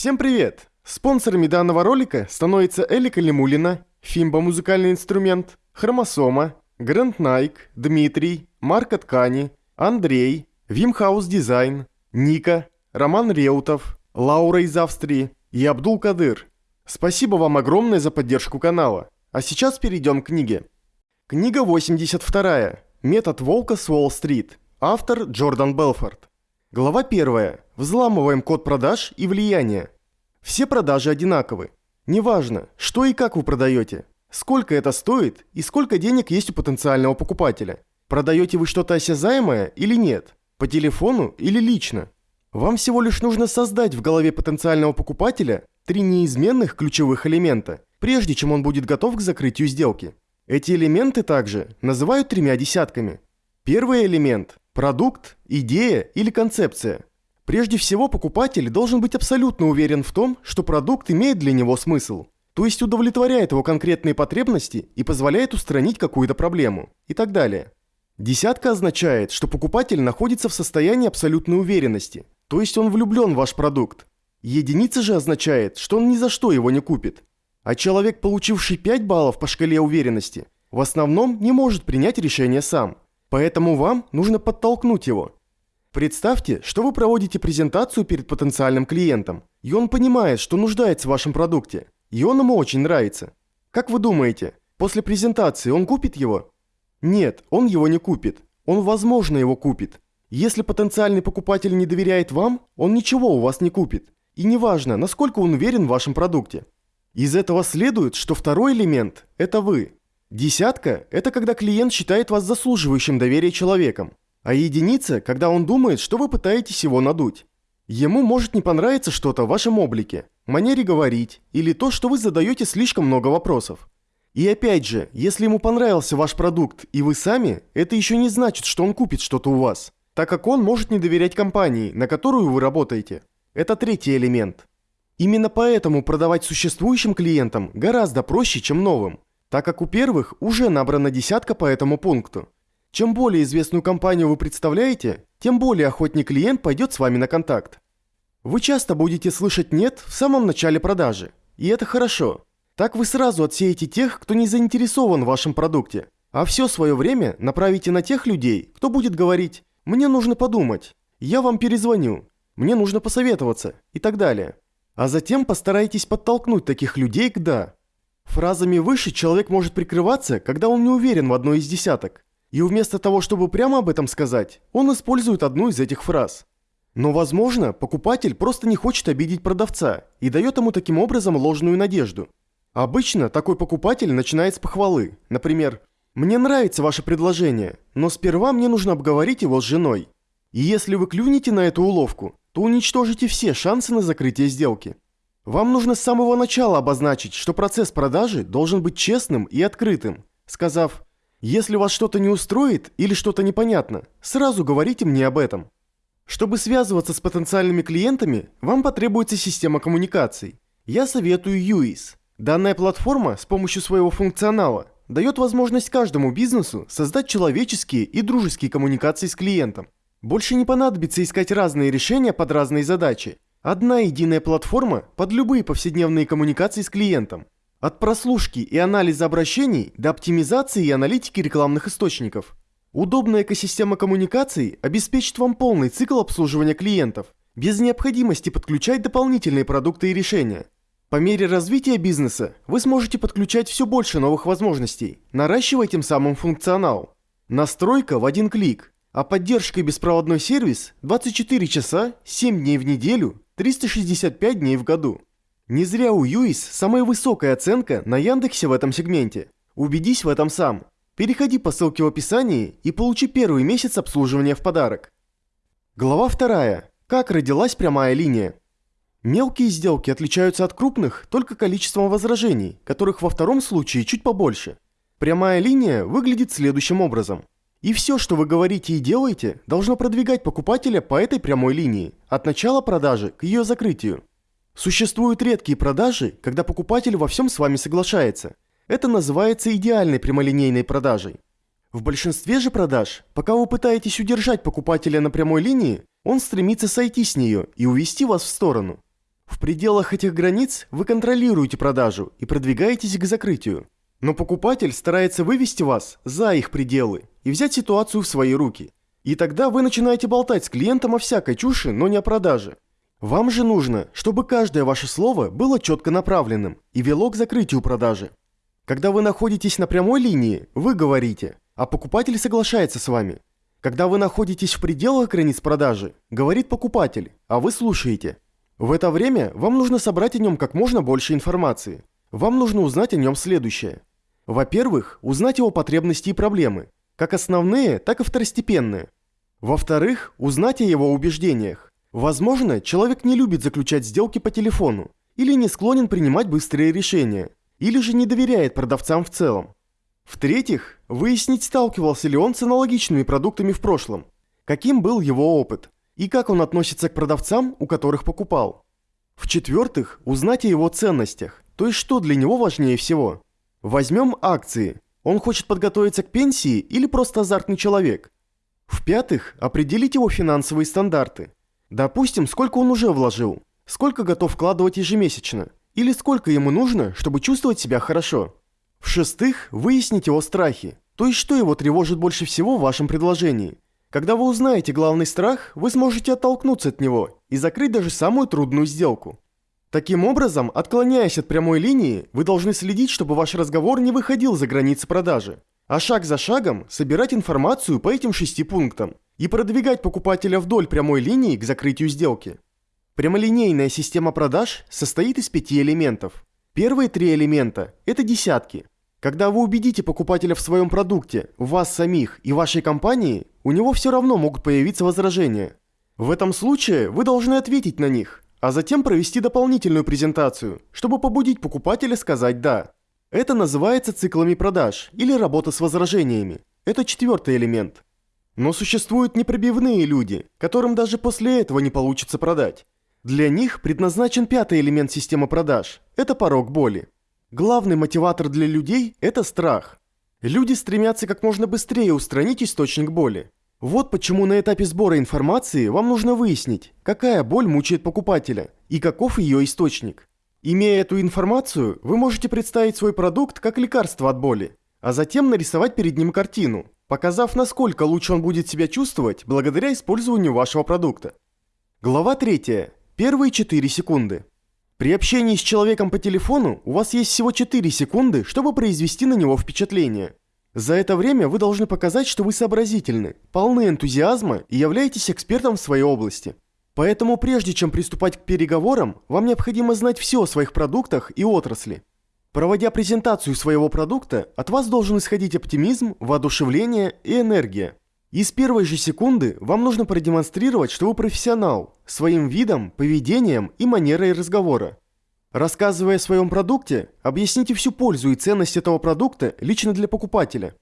Всем привет! Спонсорами данного ролика становятся Элика Лемулина, Фимба музыкальный инструмент, Хромосома, Грэнд Найк, Дмитрий, Марка Ткани, Андрей, Вимхаус Дизайн, Ника, Роман Реутов, Лаура из Австрии и Абдул Кадыр. Спасибо вам огромное за поддержку канала. А сейчас перейдем к книге. Книга 82. Метод волка с Уолл-стрит. Автор Джордан Белфорд. Глава 1. Взламываем код продаж и влияния. Все продажи одинаковы. Неважно, что и как вы продаете, сколько это стоит и сколько денег есть у потенциального покупателя. Продаете вы что-то осязаемое или нет? По телефону или лично? Вам всего лишь нужно создать в голове потенциального покупателя три неизменных ключевых элемента, прежде чем он будет готов к закрытию сделки. Эти элементы также называют тремя десятками. Первый элемент Продукт, идея или концепция. Прежде всего, покупатель должен быть абсолютно уверен в том, что продукт имеет для него смысл, то есть удовлетворяет его конкретные потребности и позволяет устранить какую-то проблему и так далее. Десятка означает, что покупатель находится в состоянии абсолютной уверенности, то есть он влюблен в ваш продукт. Единица же означает, что он ни за что его не купит. А человек, получивший 5 баллов по шкале уверенности, в основном не может принять решение сам – Поэтому вам нужно подтолкнуть его. Представьте, что вы проводите презентацию перед потенциальным клиентом, и он понимает, что нуждается в вашем продукте, и он ему очень нравится. Как вы думаете, после презентации он купит его? Нет, он его не купит. Он, возможно, его купит. Если потенциальный покупатель не доверяет вам, он ничего у вас не купит. И неважно, насколько он уверен в вашем продукте. Из этого следует, что второй элемент – это вы. Десятка – это когда клиент считает вас заслуживающим доверия человеком, а единица – когда он думает, что вы пытаетесь его надуть. Ему может не понравиться что-то в вашем облике, манере говорить или то, что вы задаете слишком много вопросов. И опять же, если ему понравился ваш продукт и вы сами, это еще не значит, что он купит что-то у вас, так как он может не доверять компании, на которую вы работаете. Это третий элемент. Именно поэтому продавать существующим клиентам гораздо проще, чем новым – так как у первых уже набрана десятка по этому пункту. Чем более известную компанию вы представляете, тем более охотнее клиент пойдет с вами на контакт. Вы часто будете слышать «нет» в самом начале продажи, и это хорошо. Так вы сразу отсеете тех, кто не заинтересован в вашем продукте, а все свое время направите на тех людей, кто будет говорить «мне нужно подумать», «я вам перезвоню», «мне нужно посоветоваться» и так далее. А затем постарайтесь подтолкнуть таких людей к «да». Фразами выше человек может прикрываться, когда он не уверен в одной из десяток. И вместо того, чтобы прямо об этом сказать, он использует одну из этих фраз. Но, возможно, покупатель просто не хочет обидеть продавца и дает ему таким образом ложную надежду. Обычно такой покупатель начинает с похвалы. Например, «Мне нравится ваше предложение, но сперва мне нужно обговорить его с женой». И если вы клюнете на эту уловку, то уничтожите все шансы на закрытие сделки. Вам нужно с самого начала обозначить, что процесс продажи должен быть честным и открытым, сказав «Если вас что-то не устроит или что-то непонятно, сразу говорите мне об этом». Чтобы связываться с потенциальными клиентами, вам потребуется система коммуникаций. Я советую UIS. Данная платформа с помощью своего функционала дает возможность каждому бизнесу создать человеческие и дружеские коммуникации с клиентом. Больше не понадобится искать разные решения под разные задачи, Одна единая платформа под любые повседневные коммуникации с клиентом. От прослушки и анализа обращений до оптимизации и аналитики рекламных источников. Удобная экосистема коммуникаций обеспечит вам полный цикл обслуживания клиентов, без необходимости подключать дополнительные продукты и решения. По мере развития бизнеса вы сможете подключать все больше новых возможностей, наращивая тем самым функционал. Настройка в один клик, а поддержка и беспроводной сервис 24 часа, 7 дней в неделю 365 дней в году. Не зря у Юис самая высокая оценка на Яндексе в этом сегменте. Убедись в этом сам. Переходи по ссылке в описании и получи первый месяц обслуживания в подарок. Глава 2. Как родилась прямая линия? Мелкие сделки отличаются от крупных только количеством возражений, которых во втором случае чуть побольше. Прямая линия выглядит следующим образом. И все, что вы говорите и делаете, должно продвигать покупателя по этой прямой линии, от начала продажи к ее закрытию. Существуют редкие продажи, когда покупатель во всем с вами соглашается. Это называется идеальной прямолинейной продажей. В большинстве же продаж, пока вы пытаетесь удержать покупателя на прямой линии, он стремится сойти с нее и увести вас в сторону. В пределах этих границ вы контролируете продажу и продвигаетесь к закрытию. Но покупатель старается вывести вас за их пределы и взять ситуацию в свои руки. И тогда вы начинаете болтать с клиентом о всякой чуши, но не о продаже. Вам же нужно, чтобы каждое ваше слово было четко направленным и вело к закрытию продажи. Когда вы находитесь на прямой линии, вы говорите, а покупатель соглашается с вами. Когда вы находитесь в пределах границ продажи, говорит покупатель, а вы слушаете. В это время вам нужно собрать о нем как можно больше информации. Вам нужно узнать о нем следующее. Во-первых, узнать его потребности и проблемы, как основные, так и второстепенные. Во-вторых, узнать о его убеждениях. Возможно, человек не любит заключать сделки по телефону, или не склонен принимать быстрые решения, или же не доверяет продавцам в целом. В-третьих, выяснить, сталкивался ли он с аналогичными продуктами в прошлом, каким был его опыт, и как он относится к продавцам, у которых покупал. В-четвертых, узнать о его ценностях, то есть что для него важнее всего. Возьмем акции. Он хочет подготовиться к пенсии или просто азартный человек. В-пятых, определить его финансовые стандарты. Допустим, сколько он уже вложил, сколько готов вкладывать ежемесячно, или сколько ему нужно, чтобы чувствовать себя хорошо. В-шестых, выяснить его страхи, то есть что его тревожит больше всего в вашем предложении. Когда вы узнаете главный страх, вы сможете оттолкнуться от него и закрыть даже самую трудную сделку. Таким образом, отклоняясь от прямой линии, вы должны следить, чтобы ваш разговор не выходил за границы продажи, а шаг за шагом собирать информацию по этим шести пунктам и продвигать покупателя вдоль прямой линии к закрытию сделки. Прямолинейная система продаж состоит из пяти элементов. Первые три элемента – это десятки. Когда вы убедите покупателя в своем продукте, вас самих и вашей компании, у него все равно могут появиться возражения. В этом случае вы должны ответить на них, а затем провести дополнительную презентацию, чтобы побудить покупателя сказать «да». Это называется циклами продаж или работа с возражениями. Это четвертый элемент. Но существуют непробивные люди, которым даже после этого не получится продать. Для них предназначен пятый элемент системы продаж – это порог боли. Главный мотиватор для людей – это страх. Люди стремятся как можно быстрее устранить источник боли. Вот почему на этапе сбора информации вам нужно выяснить, какая боль мучает покупателя и каков ее источник. Имея эту информацию, вы можете представить свой продукт как лекарство от боли, а затем нарисовать перед ним картину, показав, насколько лучше он будет себя чувствовать благодаря использованию вашего продукта. Глава 3. Первые 4 секунды. При общении с человеком по телефону у вас есть всего 4 секунды, чтобы произвести на него впечатление. За это время вы должны показать, что вы сообразительны, полны энтузиазма и являетесь экспертом в своей области. Поэтому прежде чем приступать к переговорам, вам необходимо знать все о своих продуктах и отрасли. Проводя презентацию своего продукта, от вас должен исходить оптимизм, воодушевление и энергия. И с первой же секунды вам нужно продемонстрировать, что вы профессионал, своим видом, поведением и манерой разговора. Рассказывая о своем продукте, объясните всю пользу и ценность этого продукта лично для покупателя.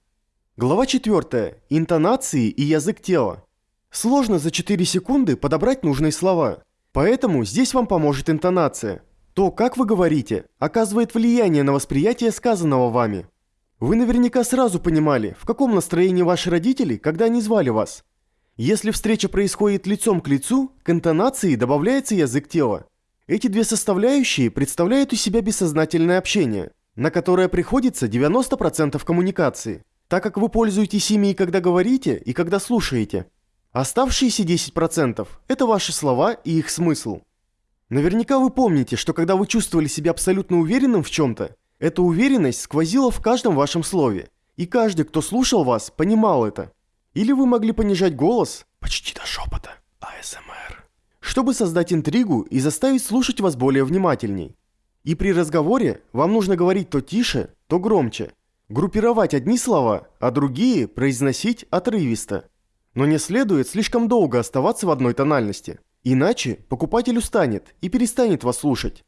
Глава 4. Интонации и язык тела. Сложно за 4 секунды подобрать нужные слова. Поэтому здесь вам поможет интонация. То, как вы говорите, оказывает влияние на восприятие сказанного вами. Вы наверняка сразу понимали, в каком настроении ваши родители, когда они звали вас. Если встреча происходит лицом к лицу, к интонации добавляется язык тела. Эти две составляющие представляют из себя бессознательное общение, на которое приходится 90% коммуникации, так как вы пользуетесь ими и когда говорите, и когда слушаете. Оставшиеся 10% – это ваши слова и их смысл. Наверняка вы помните, что когда вы чувствовали себя абсолютно уверенным в чем-то, эта уверенность сквозила в каждом вашем слове, и каждый, кто слушал вас, понимал это. Или вы могли понижать голос почти до шепота, АСМР чтобы создать интригу и заставить слушать вас более внимательней. И при разговоре вам нужно говорить то тише, то громче. Группировать одни слова, а другие произносить отрывисто. Но не следует слишком долго оставаться в одной тональности. Иначе покупатель устанет и перестанет вас слушать.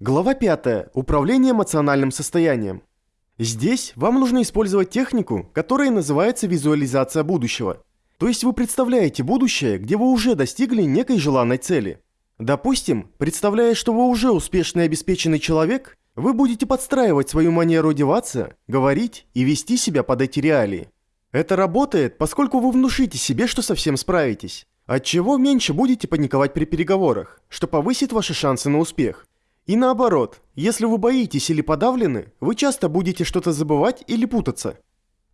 Глава 5. Управление эмоциональным состоянием. Здесь вам нужно использовать технику, которая называется визуализация будущего. То есть вы представляете будущее, где вы уже достигли некой желанной цели. Допустим, представляя, что вы уже успешный и обеспеченный человек, вы будете подстраивать свою манеру одеваться, говорить и вести себя под эти реалии. Это работает, поскольку вы внушите себе, что совсем справитесь. Отчего меньше будете паниковать при переговорах, что повысит ваши шансы на успех. И наоборот, если вы боитесь или подавлены, вы часто будете что-то забывать или путаться.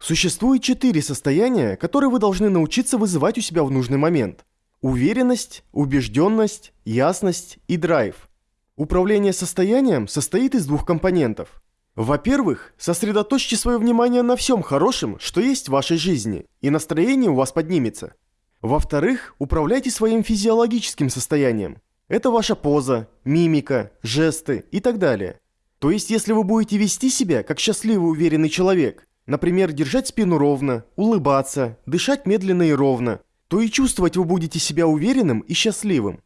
Существует четыре состояния, которые вы должны научиться вызывать у себя в нужный момент. Уверенность, убежденность, ясность и драйв. Управление состоянием состоит из двух компонентов. Во-первых, сосредоточьте свое внимание на всем хорошем, что есть в вашей жизни, и настроение у вас поднимется. Во-вторых, управляйте своим физиологическим состоянием. Это ваша поза, мимика, жесты и так далее. То есть, если вы будете вести себя как счастливый уверенный человек, например, держать спину ровно, улыбаться, дышать медленно и ровно, то и чувствовать вы будете себя уверенным и счастливым.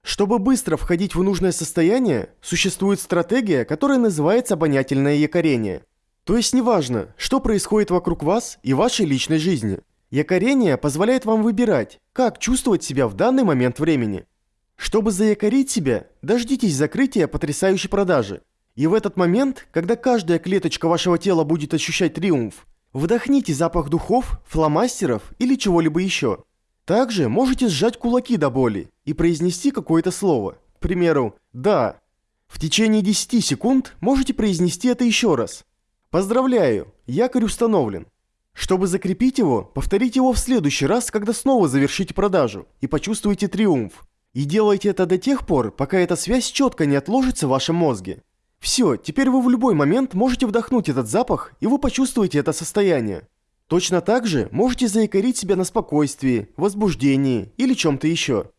Чтобы быстро входить в нужное состояние, существует стратегия, которая называется обонятельное якорение. То есть неважно, что происходит вокруг вас и вашей личной жизни. Якорение позволяет вам выбирать, как чувствовать себя в данный момент времени – чтобы заякорить себя, дождитесь закрытия потрясающей продажи. И в этот момент, когда каждая клеточка вашего тела будет ощущать триумф, вдохните запах духов, фломастеров или чего-либо еще. Также можете сжать кулаки до боли и произнести какое-то слово. К примеру, «да». В течение 10 секунд можете произнести это еще раз. Поздравляю, якорь установлен. Чтобы закрепить его, повторите его в следующий раз, когда снова завершите продажу и почувствуете триумф. И делайте это до тех пор, пока эта связь четко не отложится в вашем мозге. Все, теперь вы в любой момент можете вдохнуть этот запах, и вы почувствуете это состояние. Точно так же можете заикарить себя на спокойствии, возбуждении или чем-то еще.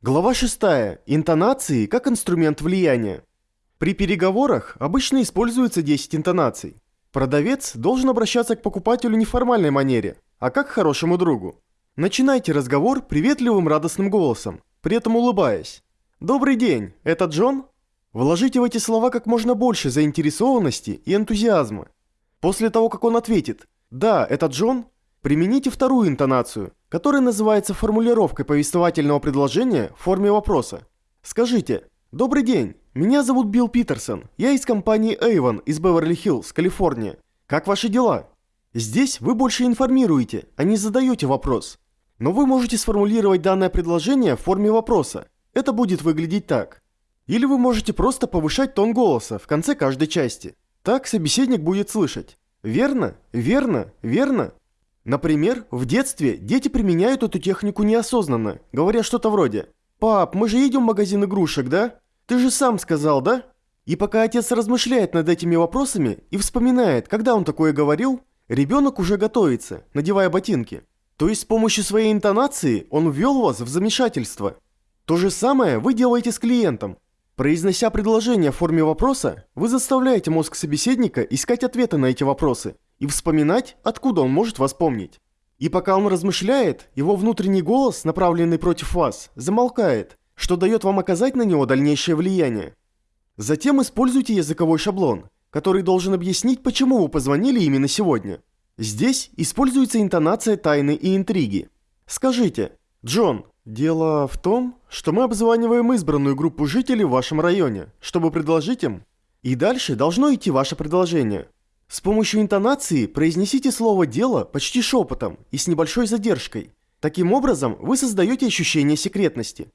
Глава 6. Интонации как инструмент влияния. При переговорах обычно используется 10 интонаций. Продавец должен обращаться к покупателю не в формальной манере, а как к хорошему другу. Начинайте разговор приветливым радостным голосом при этом улыбаясь. «Добрый день, это Джон?» Вложите в эти слова как можно больше заинтересованности и энтузиазма. После того, как он ответит «Да, это Джон», примените вторую интонацию, которая называется формулировкой повествовательного предложения в форме вопроса. Скажите «Добрый день, меня зовут Билл Питерсон, я из компании Avon из Беверли-Хиллз, Калифорния. Как ваши дела?» Здесь вы больше информируете, а не задаете вопрос. Но вы можете сформулировать данное предложение в форме вопроса. Это будет выглядеть так. Или вы можете просто повышать тон голоса в конце каждой части. Так собеседник будет слышать. Верно? Верно? Верно? Например, в детстве дети применяют эту технику неосознанно, говоря что-то вроде «Пап, мы же едем в магазин игрушек, да? Ты же сам сказал, да?» И пока отец размышляет над этими вопросами и вспоминает, когда он такое говорил, ребенок уже готовится, надевая ботинки. То есть с помощью своей интонации он ввел вас в замешательство. То же самое вы делаете с клиентом. Произнося предложение в форме вопроса, вы заставляете мозг собеседника искать ответы на эти вопросы и вспоминать, откуда он может вас помнить. И пока он размышляет, его внутренний голос, направленный против вас, замолкает, что дает вам оказать на него дальнейшее влияние. Затем используйте языковой шаблон, который должен объяснить, почему вы позвонили именно сегодня. Здесь используется интонация тайны и интриги. Скажите, Джон, дело в том, что мы обзваниваем избранную группу жителей в вашем районе, чтобы предложить им. И дальше должно идти ваше предложение. С помощью интонации произнесите слово «дело» почти шепотом и с небольшой задержкой. Таким образом, вы создаете ощущение секретности.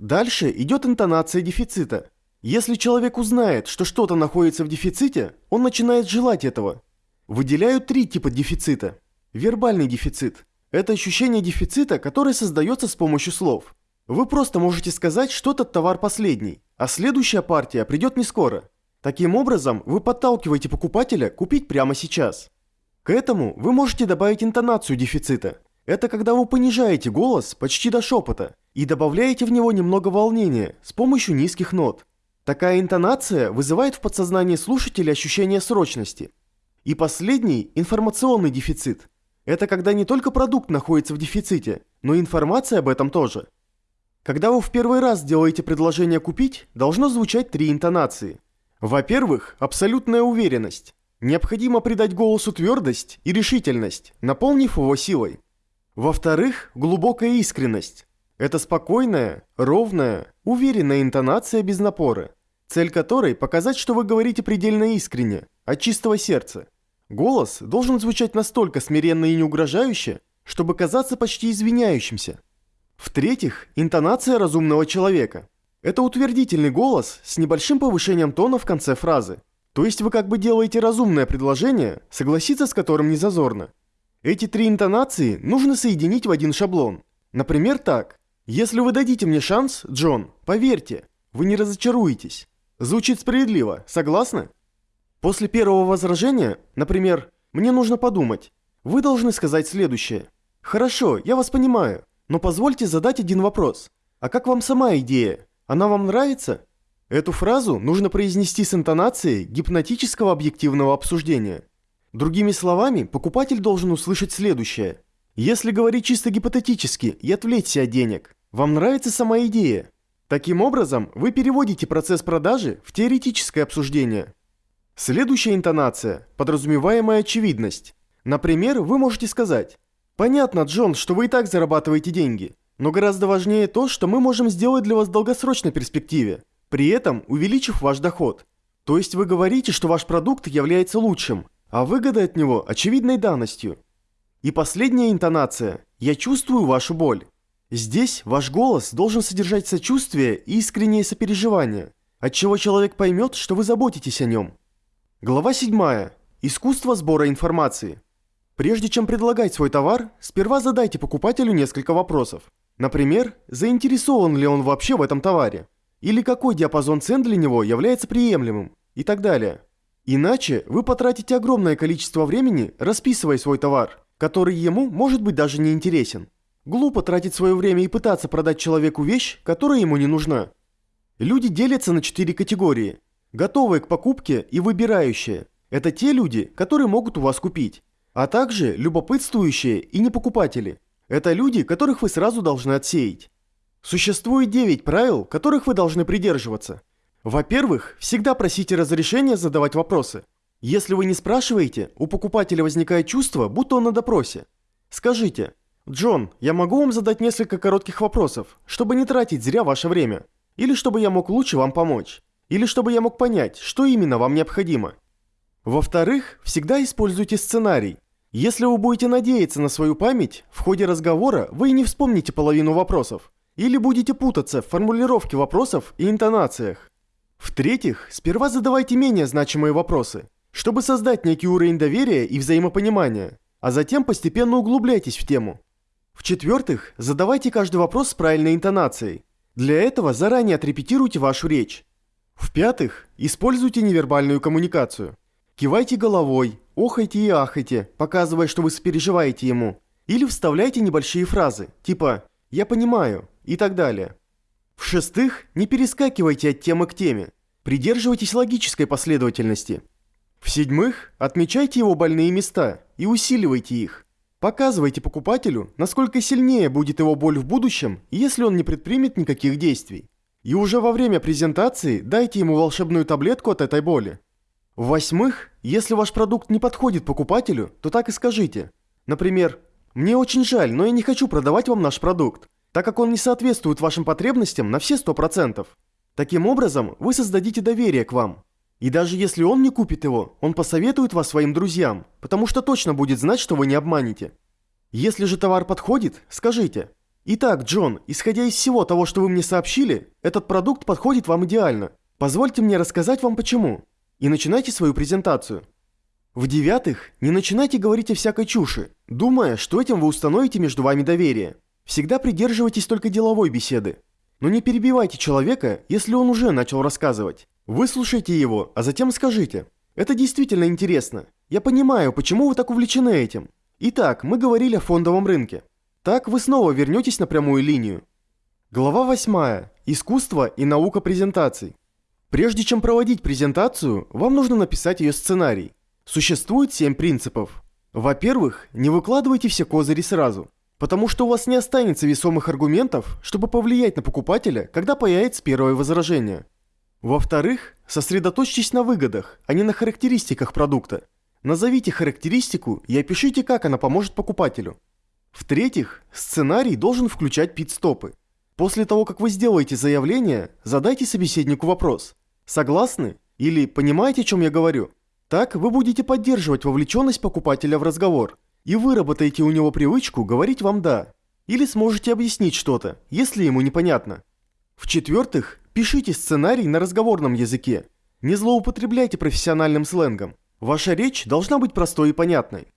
Дальше идет интонация дефицита. Если человек узнает, что что-то находится в дефиците, он начинает желать этого – Выделяют три типа дефицита. Вербальный дефицит. Это ощущение дефицита, которое создается с помощью слов. Вы просто можете сказать, что этот товар последний, а следующая партия придет не скоро. Таким образом, вы подталкиваете покупателя купить прямо сейчас. К этому вы можете добавить интонацию дефицита. Это когда вы понижаете голос почти до шепота и добавляете в него немного волнения с помощью низких нот. Такая интонация вызывает в подсознании слушателя ощущение срочности – и последний – информационный дефицит. Это когда не только продукт находится в дефиците, но и информация об этом тоже. Когда вы в первый раз делаете предложение купить, должно звучать три интонации. Во-первых, абсолютная уверенность. Необходимо придать голосу твердость и решительность, наполнив его силой. Во-вторых, глубокая искренность. Это спокойная, ровная, уверенная интонация без напора, цель которой – показать, что вы говорите предельно искренне, от чистого сердца. Голос должен звучать настолько смиренно и не угрожающе, чтобы казаться почти извиняющимся. В-третьих, интонация разумного человека. Это утвердительный голос с небольшим повышением тона в конце фразы. То есть вы как бы делаете разумное предложение, согласиться с которым не зазорно. Эти три интонации нужно соединить в один шаблон. Например, так. Если вы дадите мне шанс, Джон, поверьте, вы не разочаруетесь. Звучит справедливо, согласны? После первого возражения, например, «мне нужно подумать», вы должны сказать следующее. «Хорошо, я вас понимаю, но позвольте задать один вопрос. А как вам сама идея? Она вам нравится?» Эту фразу нужно произнести с интонацией гипнотического объективного обсуждения. Другими словами, покупатель должен услышать следующее. Если говорить чисто гипотетически и отвлечься от денег, вам нравится сама идея. Таким образом, вы переводите процесс продажи в теоретическое обсуждение. Следующая интонация – подразумеваемая очевидность. Например, вы можете сказать «Понятно, Джон, что вы и так зарабатываете деньги, но гораздо важнее то, что мы можем сделать для вас в долгосрочной перспективе, при этом увеличив ваш доход. То есть вы говорите, что ваш продукт является лучшим, а выгода от него очевидной данностью. И последняя интонация «Я чувствую вашу боль». Здесь ваш голос должен содержать сочувствие и искреннее сопереживание, отчего человек поймет, что вы заботитесь о нем. Глава 7. Искусство сбора информации. Прежде чем предлагать свой товар, сперва задайте покупателю несколько вопросов. Например, заинтересован ли он вообще в этом товаре? Или какой диапазон цен для него является приемлемым? И так далее. Иначе вы потратите огромное количество времени, расписывая свой товар, который ему может быть даже не интересен. Глупо тратить свое время и пытаться продать человеку вещь, которая ему не нужна. Люди делятся на четыре категории. Готовые к покупке и выбирающие. Это те люди, которые могут у вас купить. А также любопытствующие и непокупатели. Это люди, которых вы сразу должны отсеять. Существует 9 правил, которых вы должны придерживаться. Во-первых, всегда просите разрешения задавать вопросы. Если вы не спрашиваете, у покупателя возникает чувство, будто он на допросе. Скажите, «Джон, я могу вам задать несколько коротких вопросов, чтобы не тратить зря ваше время? Или чтобы я мог лучше вам помочь? Или чтобы я мог понять, что именно вам необходимо?» Во-вторых, всегда используйте сценарий. Если вы будете надеяться на свою память, в ходе разговора вы и не вспомните половину вопросов. Или будете путаться в формулировке вопросов и интонациях. В-третьих, сперва задавайте менее значимые вопросы, чтобы создать некий уровень доверия и взаимопонимания, а затем постепенно углубляйтесь в тему. В-четвертых, задавайте каждый вопрос с правильной интонацией. Для этого заранее отрепетируйте вашу речь. В-пятых, используйте невербальную коммуникацию. Кивайте головой, охайте и ахайте, показывая, что вы сопереживаете ему. Или вставляйте небольшие фразы, типа «я понимаю» и так далее. В-шестых, не перескакивайте от темы к теме. Придерживайтесь логической последовательности. В-седьмых, отмечайте его больные места и усиливайте их. Показывайте покупателю, насколько сильнее будет его боль в будущем, если он не предпримет никаких действий. И уже во время презентации дайте ему волшебную таблетку от этой боли. В-восьмых, если ваш продукт не подходит покупателю, то так и скажите. Например, «Мне очень жаль, но я не хочу продавать вам наш продукт, так как он не соответствует вашим потребностям на все 100%. Таким образом, вы создадите доверие к вам. И даже если он не купит его, он посоветует вас своим друзьям, потому что точно будет знать, что вы не обманете. Если же товар подходит, скажите. Итак, Джон, исходя из всего того, что вы мне сообщили, этот продукт подходит вам идеально. Позвольте мне рассказать вам почему. И начинайте свою презентацию. В-девятых, не начинайте говорить о всякой чуши, думая, что этим вы установите между вами доверие. Всегда придерживайтесь только деловой беседы. Но не перебивайте человека, если он уже начал рассказывать. Выслушайте его, а затем скажите. Это действительно интересно. Я понимаю, почему вы так увлечены этим. Итак, мы говорили о фондовом рынке. Так вы снова вернетесь на прямую линию. Глава 8. Искусство и наука презентаций. Прежде чем проводить презентацию, вам нужно написать ее сценарий. Существует 7 принципов. Во-первых, не выкладывайте все козыри сразу, потому что у вас не останется весомых аргументов, чтобы повлиять на покупателя, когда появится первое возражение. Во-вторых, сосредоточьтесь на выгодах, а не на характеристиках продукта. Назовите характеристику и опишите, как она поможет покупателю. В-третьих, сценарий должен включать пит-стопы. После того, как вы сделаете заявление, задайте собеседнику вопрос. Согласны? Или понимаете, о чем я говорю? Так вы будете поддерживать вовлеченность покупателя в разговор и выработаете у него привычку говорить вам «да». или сможете объяснить что-то, если ему непонятно. В-четвертых, пишите сценарий на разговорном языке. Не злоупотребляйте профессиональным сленгом. Ваша речь должна быть простой и понятной.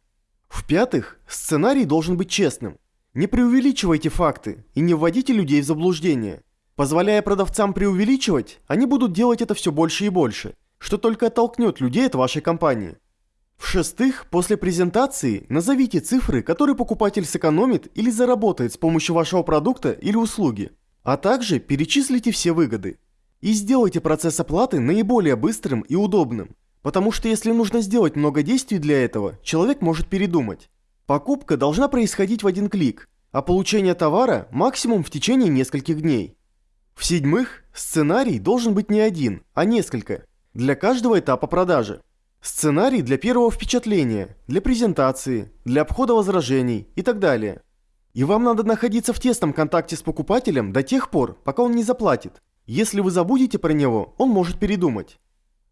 В-пятых, сценарий должен быть честным. Не преувеличивайте факты и не вводите людей в заблуждение. Позволяя продавцам преувеличивать, они будут делать это все больше и больше, что только оттолкнет людей от вашей компании. В-шестых, после презентации назовите цифры, которые покупатель сэкономит или заработает с помощью вашего продукта или услуги, а также перечислите все выгоды. И сделайте процесс оплаты наиболее быстрым и удобным, потому что если нужно сделать много действий для этого, человек может передумать. Покупка должна происходить в один клик, а получение товара максимум в течение нескольких дней. В-седьмых, сценарий должен быть не один, а несколько, для каждого этапа продажи. Сценарий для первого впечатления, для презентации, для обхода возражений и так далее. И вам надо находиться в тесном контакте с покупателем до тех пор, пока он не заплатит. Если вы забудете про него, он может передумать.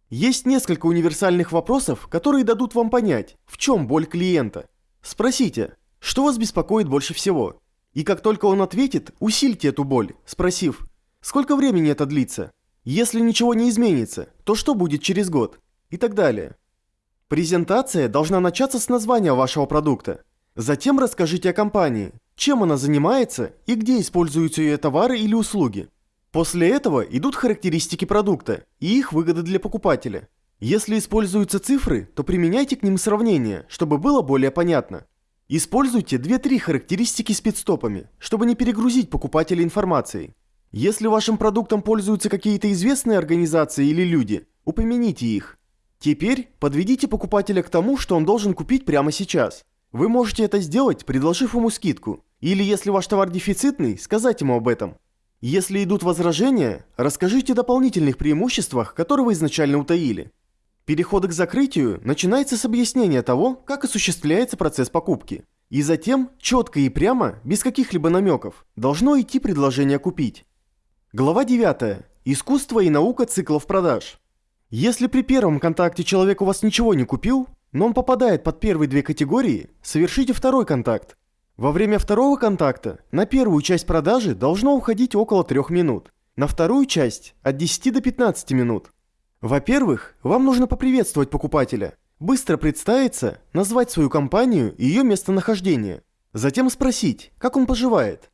Есть несколько универсальных вопросов, которые дадут вам понять, в чем боль клиента. Спросите, что вас беспокоит больше всего? И как только он ответит, усильте эту боль, спросив, сколько времени это длится? Если ничего не изменится, то что будет через год? И так далее. Презентация должна начаться с названия вашего продукта. Затем расскажите о компании, чем она занимается и где используются ее товары или услуги. После этого идут характеристики продукта и их выгоды для покупателя. Если используются цифры, то применяйте к ним сравнение, чтобы было более понятно. Используйте 2-3 характеристики с пидстопами, чтобы не перегрузить покупателя информацией. Если вашим продуктом пользуются какие-то известные организации или люди, упомяните их. Теперь подведите покупателя к тому, что он должен купить прямо сейчас. Вы можете это сделать, предложив ему скидку. Или если ваш товар дефицитный, сказать ему об этом. Если идут возражения, расскажите о дополнительных преимуществах, которые вы изначально утаили. Переход к закрытию начинается с объяснения того, как осуществляется процесс покупки. И затем, четко и прямо, без каких-либо намеков, должно идти предложение купить. Глава 9. Искусство и наука циклов продаж. Если при первом контакте человек у вас ничего не купил, но он попадает под первые две категории, совершите второй контакт. Во время второго контакта на первую часть продажи должно уходить около 3 минут, на вторую часть от 10 до 15 минут. Во-первых, вам нужно поприветствовать покупателя, быстро представиться, назвать свою компанию и ее местонахождение. Затем спросить, как он поживает.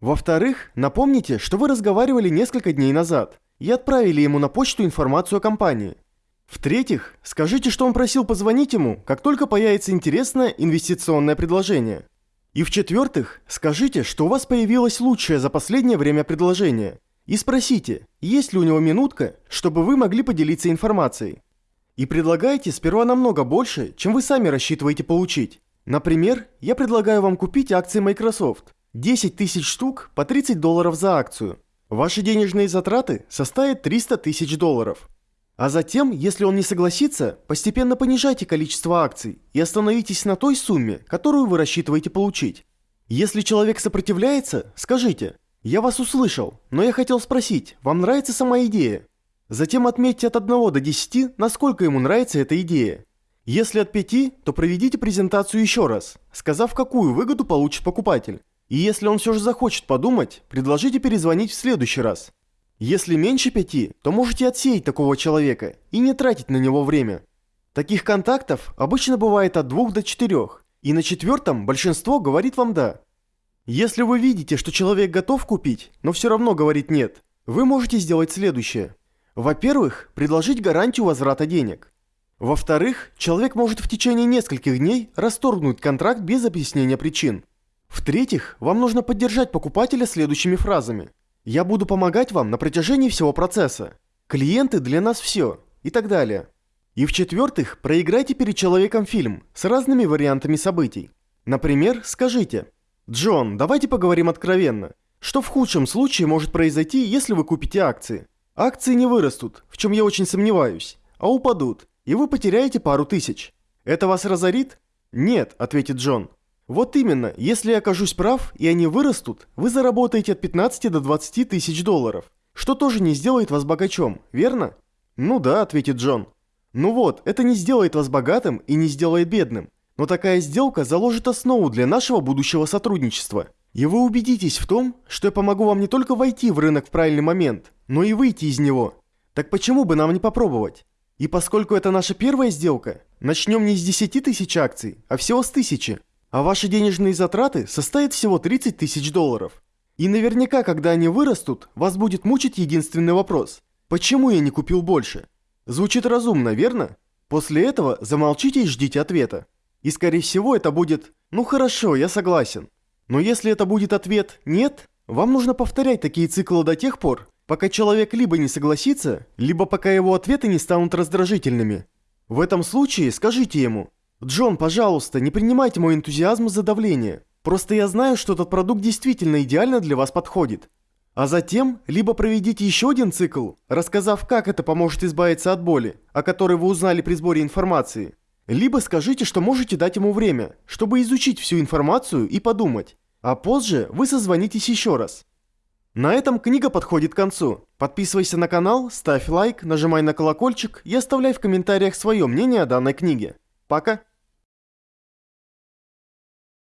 Во-вторых, напомните, что вы разговаривали несколько дней назад и отправили ему на почту информацию о компании. В-третьих, скажите, что он просил позвонить ему, как только появится интересное инвестиционное предложение. И в-четвертых, скажите, что у вас появилось лучшее за последнее время предложение – и спросите, есть ли у него минутка, чтобы вы могли поделиться информацией. И предлагайте сперва намного больше, чем вы сами рассчитываете получить. Например, я предлагаю вам купить акции Microsoft. 10 тысяч штук по 30 долларов за акцию. Ваши денежные затраты составят 300 тысяч долларов. А затем, если он не согласится, постепенно понижайте количество акций и остановитесь на той сумме, которую вы рассчитываете получить. Если человек сопротивляется, скажите – я вас услышал, но я хотел спросить, вам нравится сама идея? Затем отметьте от 1 до 10, насколько ему нравится эта идея. Если от 5, то проведите презентацию еще раз, сказав, какую выгоду получит покупатель. И если он все же захочет подумать, предложите перезвонить в следующий раз. Если меньше 5, то можете отсеять такого человека и не тратить на него время. Таких контактов обычно бывает от 2 до 4, и на четвертом большинство говорит вам «да». Если вы видите, что человек готов купить, но все равно говорит «нет», вы можете сделать следующее. Во-первых, предложить гарантию возврата денег. Во-вторых, человек может в течение нескольких дней расторгнуть контракт без объяснения причин. В-третьих, вам нужно поддержать покупателя следующими фразами. «Я буду помогать вам на протяжении всего процесса», «Клиенты для нас все» и так далее. И в-четвертых, проиграйте перед человеком фильм с разными вариантами событий. Например, скажите – Джон, давайте поговорим откровенно. Что в худшем случае может произойти, если вы купите акции? Акции не вырастут, в чем я очень сомневаюсь, а упадут, и вы потеряете пару тысяч. Это вас разорит? Нет, ответит Джон. Вот именно, если я окажусь прав, и они вырастут, вы заработаете от 15 до 20 тысяч долларов, что тоже не сделает вас богачом, верно? Ну да, ответит Джон. Ну вот, это не сделает вас богатым и не сделает бедным. Но такая сделка заложит основу для нашего будущего сотрудничества. И вы убедитесь в том, что я помогу вам не только войти в рынок в правильный момент, но и выйти из него. Так почему бы нам не попробовать? И поскольку это наша первая сделка, начнем не с 10 тысяч акций, а всего с тысячи. А ваши денежные затраты составят всего 30 тысяч долларов. И наверняка, когда они вырастут, вас будет мучить единственный вопрос. Почему я не купил больше? Звучит разумно, верно? После этого замолчите и ждите ответа. И скорее всего это будет «ну хорошо, я согласен». Но если это будет ответ «нет», вам нужно повторять такие циклы до тех пор, пока человек либо не согласится, либо пока его ответы не станут раздражительными. В этом случае скажите ему «Джон, пожалуйста, не принимайте мой энтузиазм за давление. Просто я знаю, что этот продукт действительно идеально для вас подходит». А затем, либо проведите еще один цикл, рассказав, как это поможет избавиться от боли, о которой вы узнали при сборе информации, либо скажите, что можете дать ему время, чтобы изучить всю информацию и подумать. А позже вы созвонитесь еще раз. На этом книга подходит к концу. Подписывайся на канал, ставь лайк, нажимай на колокольчик и оставляй в комментариях свое мнение о данной книге. Пока!